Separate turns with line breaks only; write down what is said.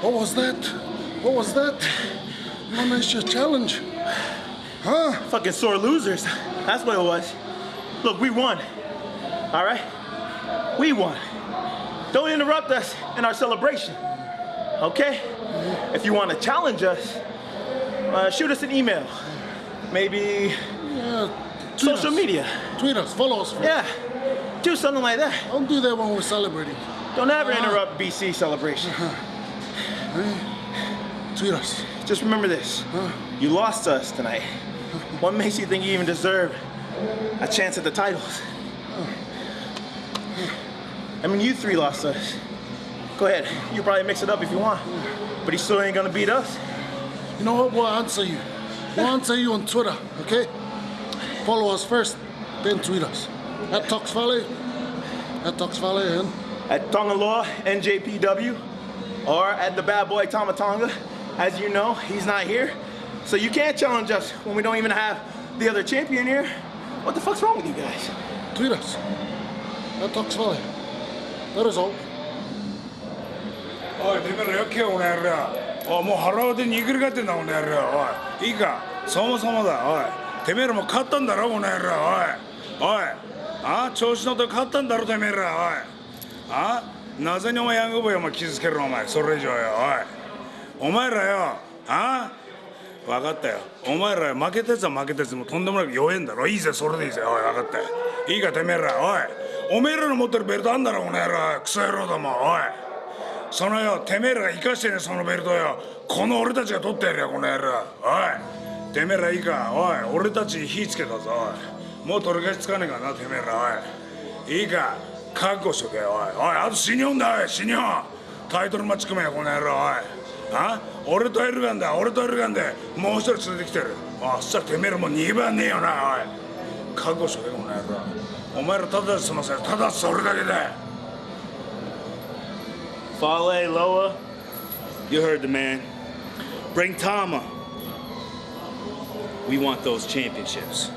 What was that? What was that? You wanna issue challenge? Huh?
Fucking sore losers. That's what it was. Look, we won. All right? We won. Don't interrupt us in our celebration. Okay? If you want to challenge us, uh, shoot us an email. Maybe
Yeah.
Social
us.
media.
Tweet us. Follow us. First.
Yeah. Do something like that.
Don't do that when we're celebrating.
Don't ever
Uh-huh.
interrupt BC celebration.
Tweet us.
Just remember this. You lost to us tonight. What makes you think you even deserve a chance at the titles? I mean, you three lost us. Go ahead. You probably mix it up if you want. But he still ain't gonna beat us.
You know what? We'll answer you. We'll answer you on Twitter, okay? Follow us first, then tweet us. At Tox Valley. At Tox Valley and
At Tonga Law, NJPW, or at the bad boy Tamatonga. As you know, he's not here. So you can't challenge us when we don't even have the other champion here. What the fuck's wrong with you guys?
tweet us. At Tox Valley. That is all.
おいてめえらよけよお前らおいもう腹割って握りがってんだお前らおいいいかそもそもだおいてめえらもう勝ったんだろお前らおいおいあ調子乗って勝ったんだろてめえらおいあなぜにお前ヤングボーイお前傷つけるのお前。それ以上よ。おい。お前らよ。あ？分かったよ。お前ら負けたやつは負けたやつもとんでもなく弱えんだろ。いいぜそれでいいぜ。おい分かったよ。いいかてめえら。おい。おめえらの持ってるベルトあんだろお前ら。クソ野郎ども。おい。そのよてめえら生かしてねそのベルトよ。この俺たちが取ってやるよこの野郎。おい。てめえらいいか。おい。俺たちに火つけたぞおい。もう取り返しつかねえからなてめえら。おい。いいか。覚悟しとけおい。おいあと死にょんだおい。死にょタイトルマッチ組めよこの野郎おい。あ？俺とエルガンだ俺とエルガンでもう一人連れてきてる。あそしたらてめえらもう2番ねえよなおい。覚悟しとけこの野郎。お前らただで済ませただそれだけだ。
Fale, Loa, you heard the man. Bring Tama. We want those championships.